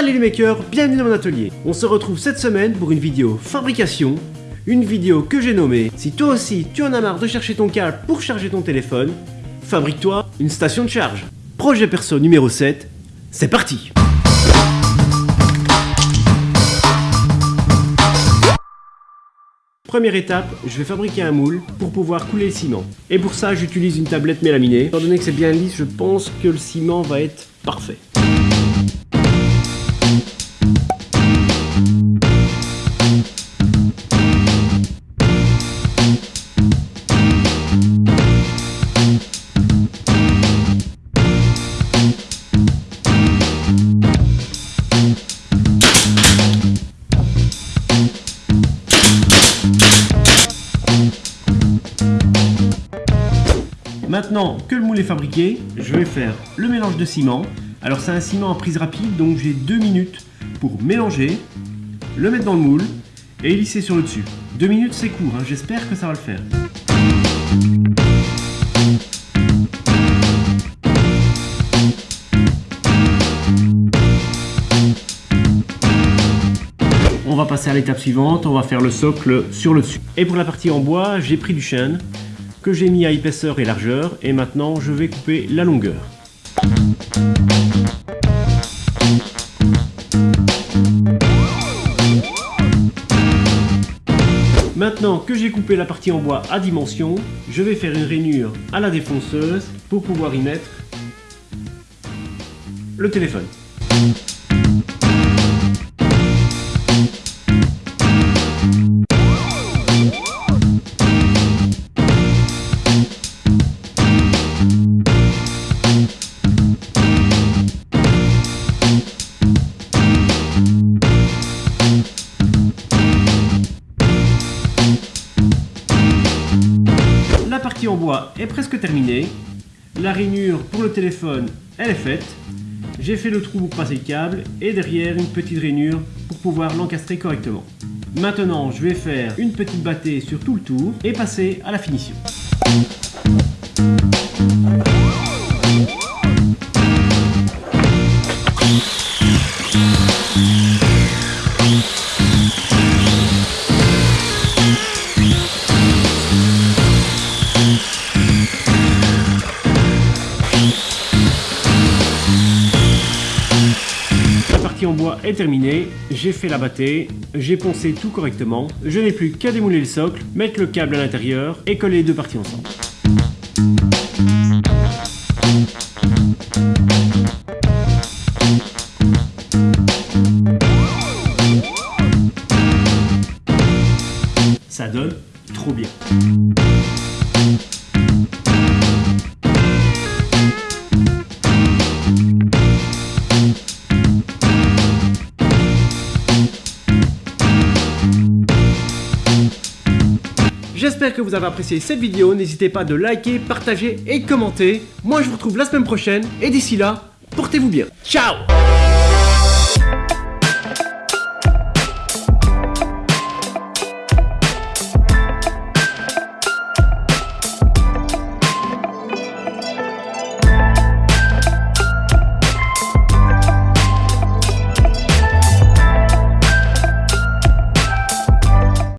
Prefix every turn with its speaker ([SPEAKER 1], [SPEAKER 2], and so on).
[SPEAKER 1] Salut les makers, bienvenue dans mon atelier. On se retrouve cette semaine pour une vidéo fabrication, une vidéo que j'ai nommée Si toi aussi tu en as marre de chercher ton câble pour charger ton téléphone, fabrique-toi une station de charge. Projet perso numéro 7, c'est parti Première étape, je vais fabriquer un moule pour pouvoir couler le ciment. Et pour ça, j'utilise une tablette mélaminée. Étant donné que c'est bien lisse, je pense que le ciment va être parfait. Maintenant que le moule est fabriqué, je vais faire le mélange de ciment. Alors c'est un ciment en prise rapide, donc j'ai deux minutes pour mélanger, le mettre dans le moule et lisser sur le dessus. Deux minutes c'est court, hein. j'espère que ça va le faire. On va passer à l'étape suivante, on va faire le socle sur le dessus. Et pour la partie en bois, j'ai pris du chêne que j'ai mis à épaisseur et largeur et maintenant je vais couper la longueur. Maintenant que j'ai coupé la partie en bois à dimension, je vais faire une rainure à la défonceuse pour pouvoir y mettre le téléphone. Est presque terminée. La rainure pour le téléphone, elle est faite. J'ai fait le trou pour passer le câble et derrière une petite rainure pour pouvoir l'encastrer correctement. Maintenant, je vais faire une petite battée sur tout le tour et passer à la finition. En bois est terminée, j'ai fait la battée, j'ai poncé tout correctement, je n'ai plus qu'à démouler le socle, mettre le câble à l'intérieur et coller les deux parties ensemble. Ça donne trop bien. J'espère que vous avez apprécié cette vidéo, n'hésitez pas de liker, partager et commenter. Moi je vous retrouve la semaine prochaine et d'ici là, portez-vous bien. Ciao